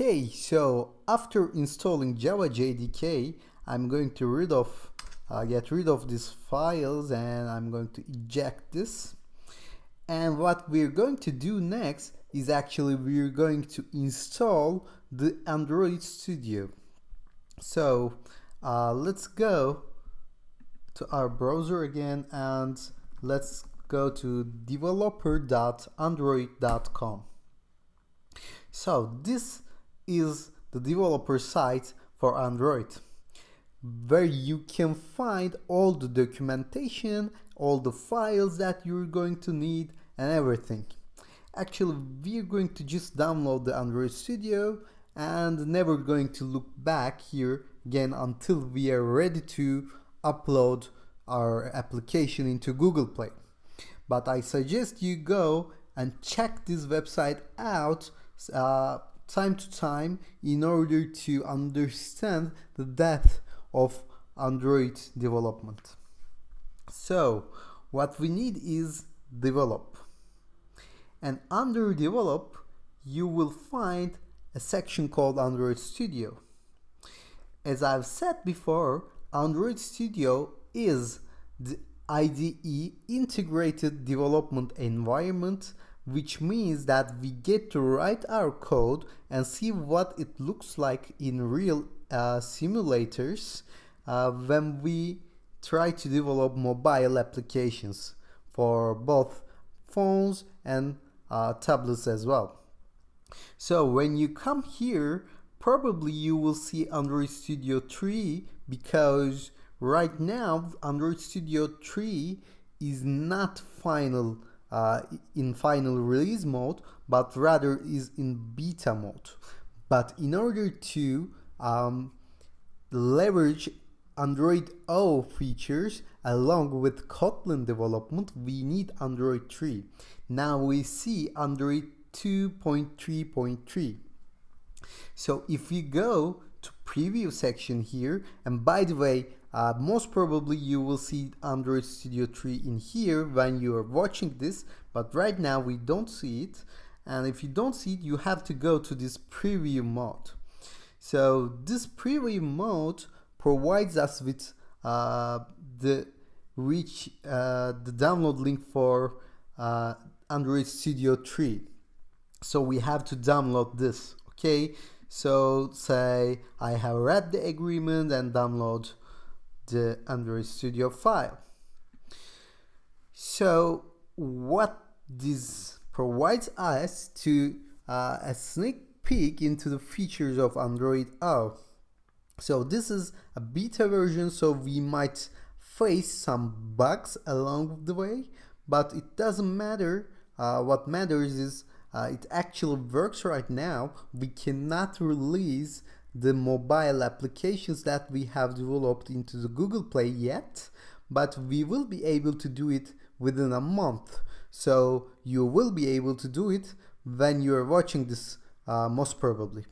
Okay, so after installing Java JDK, I'm going to rid of uh, get rid of these files and I'm going to eject this. And what we're going to do next is actually we're going to install the Android Studio. So uh, let's go to our browser again and let's go to developer.android.com. So this is the developer site for Android where you can find all the documentation, all the files that you're going to need and everything. Actually, we're going to just download the Android Studio and never going to look back here again until we are ready to upload our application into Google Play. But I suggest you go and check this website out uh, time to time in order to understand the depth of Android development. So what we need is develop. And under develop, you will find a section called Android Studio. As I've said before, Android Studio is the IDE integrated development environment which means that we get to write our code and see what it looks like in real uh, simulators uh, when we try to develop mobile applications for both phones and uh, tablets as well. So when you come here, probably you will see Android Studio 3 because right now Android Studio 3 is not final uh, in final release mode but rather is in beta mode. But in order to um, leverage Android O features along with Kotlin development we need Android 3 now we see Android 2.3.3 so if we go to preview section here and by the way uh, most probably you will see Android Studio 3 in here when you are watching this but right now we don't see it. And if you don't see it you have to go to this preview mode. So this preview mode provides us with uh, the reach uh, the download link for uh, Android Studio 3 so we have to download this okay? So say I have read the agreement and download the Android Studio file. So what this provides us to uh, a sneak peek into the features of Android O. So this is a beta version so we might face some bugs along the way but it doesn't matter uh, what matters is uh, it actually works right now we cannot release the mobile applications that we have developed into the Google Play yet, but we will be able to do it within a month. So you will be able to do it when you are watching this uh, most probably.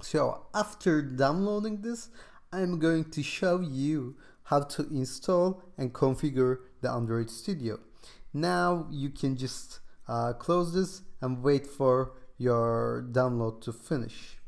So after downloading this, I'm going to show you how to install and configure the Android Studio. Now you can just uh, close this and wait for your download to finish.